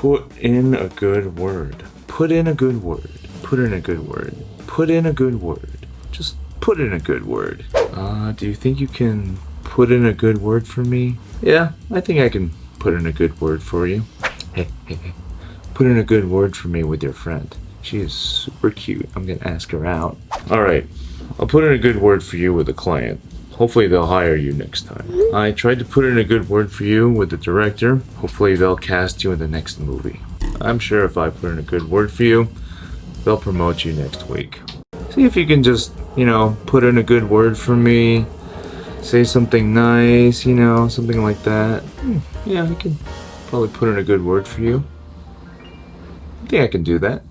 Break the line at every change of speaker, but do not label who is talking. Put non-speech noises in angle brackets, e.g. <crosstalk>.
Put in a good word. Put in a good word. Put in a good word. Put in a good word. Just put in a good word. Uh, do you think you can put in a good word for me? Yeah, I think I can put in a good word for you. Hey. <laughs> Put in a good word for me with your friend. She is super cute. I'm gonna ask her out. Alright, I'll put in a good word for you with a client. Hopefully they'll hire you next time. I tried to put in a good word for you with the director. Hopefully they'll cast you in the next movie. I'm sure if I put in a good word for you, they'll promote you next week. See if you can just, you know, put in a good word for me. Say something nice, you know, something like that. Hmm, yeah, I can probably put in a good word for you. I think I can do that.